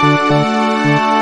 Música